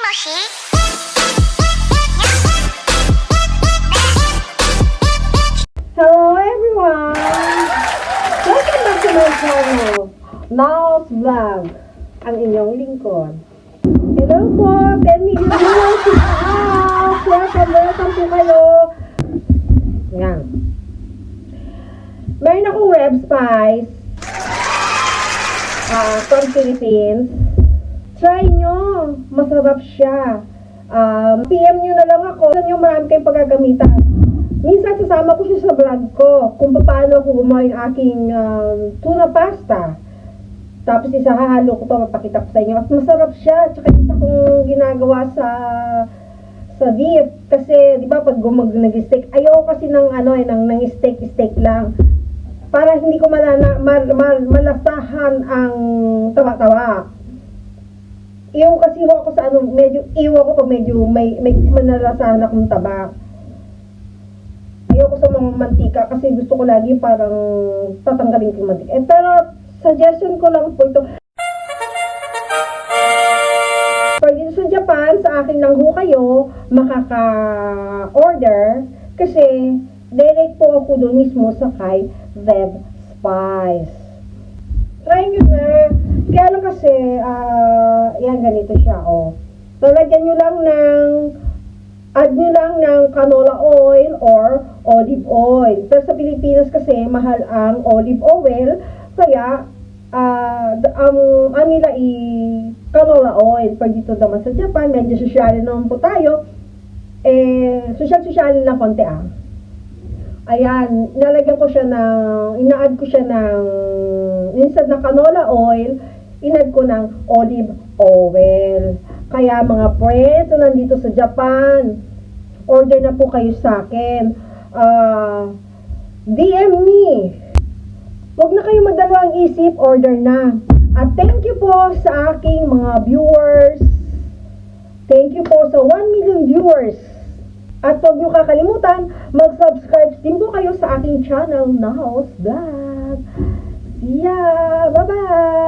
もし Hello everyone! Welcome to my channel, Now's Vlog, ang inyong lingkod. Hello po, 10 million viewers in the house! Welcome, welcome po kayo! Yan. Meron akong web spice ah, from Philippines. Try nyo! Masarap siya. Um, PM nyo na lang ako. Alam nyo, marami kayong paggagamitan. Minsan sasama ko siya sa vlog ko kung paano ako gumawa yung aking um, tuna pasta. Tapos isa hahalo ko to, mapakita ko sa inyo. At masarap siya. Tsaka isa kong ginagawa sa sa beef. Kasi, di ba, pag gumag nag-steak, ayaw kasi ng ano eh, ng, ng steak, steak lang. Para hindi ko malana, mal, mal, malasahan ang tawa-tawa. Iyaw kasi ho ako sa ano, medyo, iyaw ako pag medyo may, may manalasahan akong taba ayoko sa mga mantika kasi gusto ko lagi parang tatanggalin ko mantika. Eh, pero suggestion ko lang po ito. Pag dito sa Japan, sa akin lang ho kayo makaka-order kasi direct po ako doon mismo sa kay Web Spice. Try nyo na. Kaya lang kasi, ah, yan, ganito siya, oh. So, lagyan nyo lang ng add nyo lang ng canola oil or olive oil. Pero sa Pilipinas kasi, mahal ang olive oil. Kaya, d- ang ano nila i canola oil. Pag dito naman sa Japan, medyo sosyal naman po tayo. Eh, sosyal-sosyal lang konti ah. Ayan, nalagyan ko siya ng, ina-add ko siya ng, instead na canola oil, inad ko ng olive oil. Kaya mga friends na nandito sa Japan, order na po kayo sa akin. Ah, DM me. Huwag na kayo magdalawang isip, order na. At thank you po sa aking mga viewers. Thank you po sa 1 million viewers. At huwag niyo kakalimutan, mag-subscribe din po kayo sa aking channel, Nahos Vlog. See ya! Bye-bye!